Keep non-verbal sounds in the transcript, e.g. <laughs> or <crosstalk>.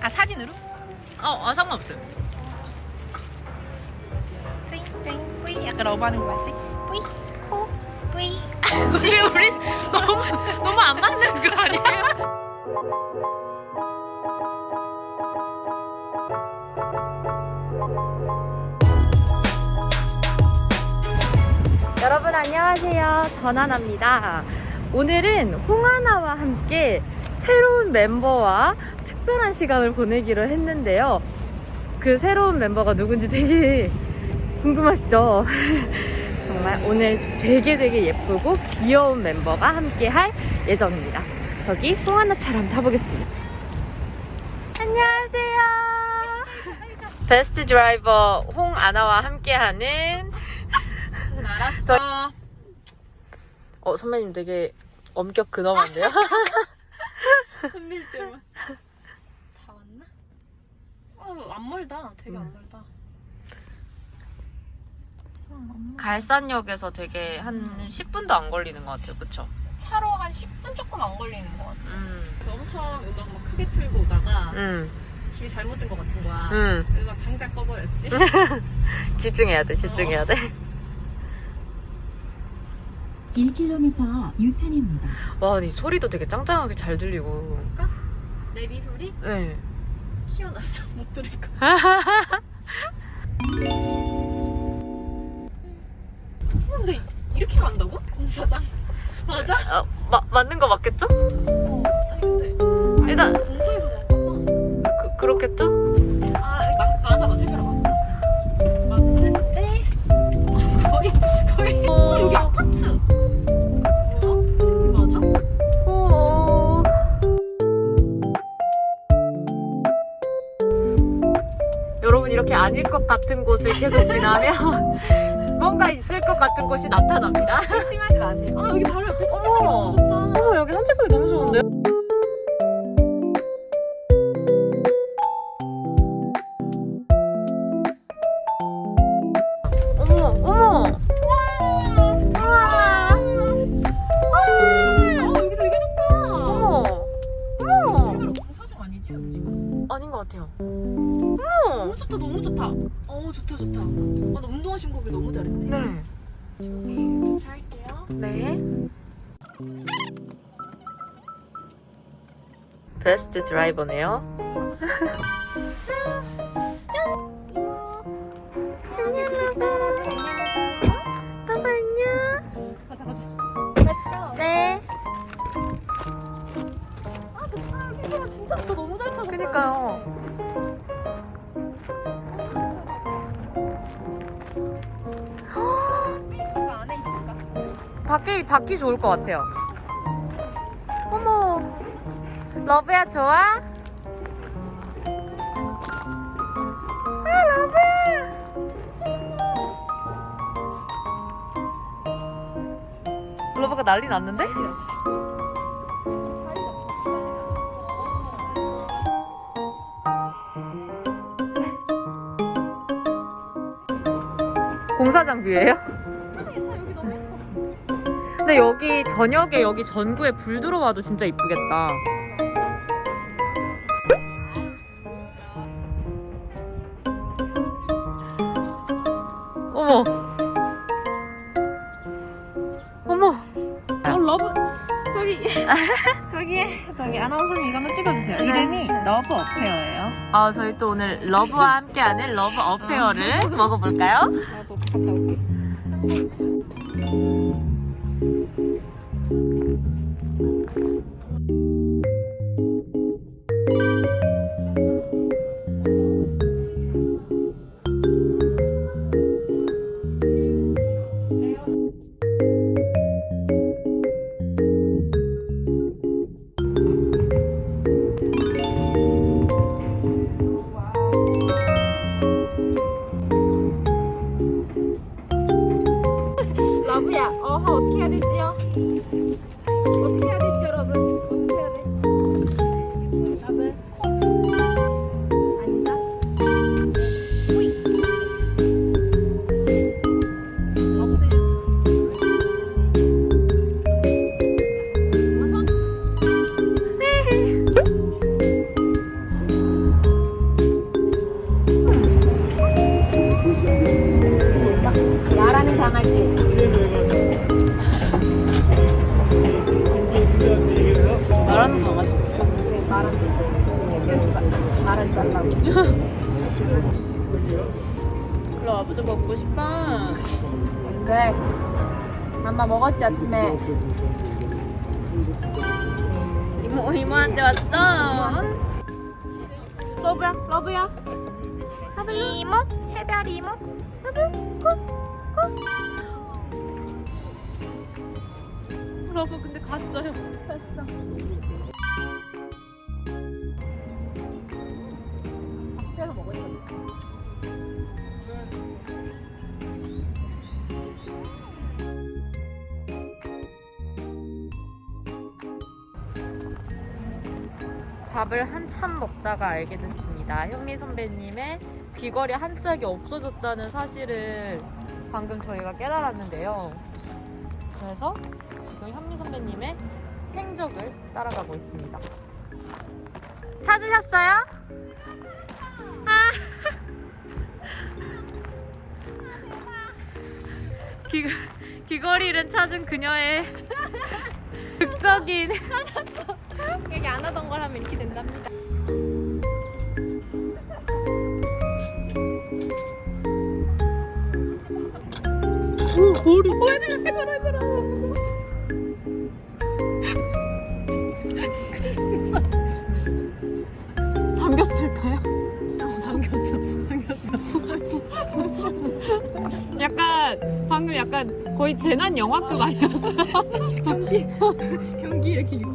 아 사진으로? 어, 아, 상관없어요. 띵 띵 뿌이 약간 러브하는 거 맞지? 뿌이 코 뿌이 <laughs> 근데 우리 너무, 너무 안 맞는 거 아니에요? <laughs> 여러분 안녕하세요. 전하나입니다. 오늘은 홍하나와 함께 새로운 멤버와 특별한 시간을 보내기로 했는데요. 그 새로운 멤버가 누군지 되게 <laughs> 궁금하시죠? <laughs> 정말 오늘 되게 되게 예쁘고 귀여운 멤버가 함께 할 예정입니다. 저기 홍하나처럼 타보겠습니다. 안녕하세요. 베스트 드라이버 홍아나와 함께하는 알았어 어 선배님 되게 엄격 근엄한데요? <laughs> 흔들 때만? 어 안 멀다 되게 안 멀다 갈산역에서 되게 한 10분도 안 걸리는 것 같아요, 그쵸? 차로 한 10분 조금 안 걸리는 것 같아 음, 그래서 엄청 음악 막 크게 틀고 오다가 음, 길이 잘못된 것 같은 거야 음. 음악 당장 꺼버렸지 <laughs> 집중해야 돼, 집중해야 돼. 1km 유탄입니다. 와, 이 소리도 되게 짱짱하게 잘 들리고. 내비 소리 네. 키워놨어 못 들을 거 근데 이렇게 간다고? 공사장 맞아? 아, 마, 맞는 거 맞겠죠? 어 아니 근데 일단- 공사에서 나왔나 그, 그렇겠죠? 아 여러분, 이렇게 아닐 것 같은 곳을 계속 지나면 <laughs> 뭔가 있을 것 같은 곳이 나타납니다. <laughs> 의심하지 마세요 아 여기 바로 옆에 산책하기. 너무 좋다 어머, 여기 산책하기 너무 좋은데요? 우와! 어 아닌 것 같아요. 좋다 너무 좋다 어 좋다 좋다 아 나 운동화 신고 오길 너무 잘했네 네. 여기 주차할게요 네. 베스트 드라이버네요. 아빠 안녕. 밖이 밖이 좋을 것 같아요. 어머. 러브야 좋아? 아 러브야. 러브가 난리 났는데? 공사장 view예요? 근데 여기 저녁에 여기 전구에 불 들어와도 진짜 이쁘겠다. 어머. 어머. 어 러브 저기 <laughs> 저기 저기 아나운서님 이거 한번 찍어주세요. 이름이 Love Affair예요. 아, 저희 또 오늘 러브와 함께하는 Love Affair를 먹어볼까요? 나도 갔다 올게. Look. 말하지 말라고. <laughs> 그럼 러브도 먹고 싶어 그래. 엄마 먹었지 아침에. 이모 이모한테 왔어 러브야 러브야 이모, 해별 이모. 러브 근데 갔어요 됐어. 밥을 한참 먹다가 알게 됐습니다. 현미 선배님의 귀걸이 한 짝이 없어졌다는 사실을 방금 저희가 깨달았는데요. 그래서 지금 현미 선배님의 행적을 따라가고 있습니다. 찾으셨어요? 아. 귀, 귀걸이를 찾은 그녀의 <laughs> 극적인 <laughs> 머리 담겼을까요? 당겼어. 당겼어. 약간 방금 약간 거의 재난 영화급 아니었어요? 경기 이렇게 입고.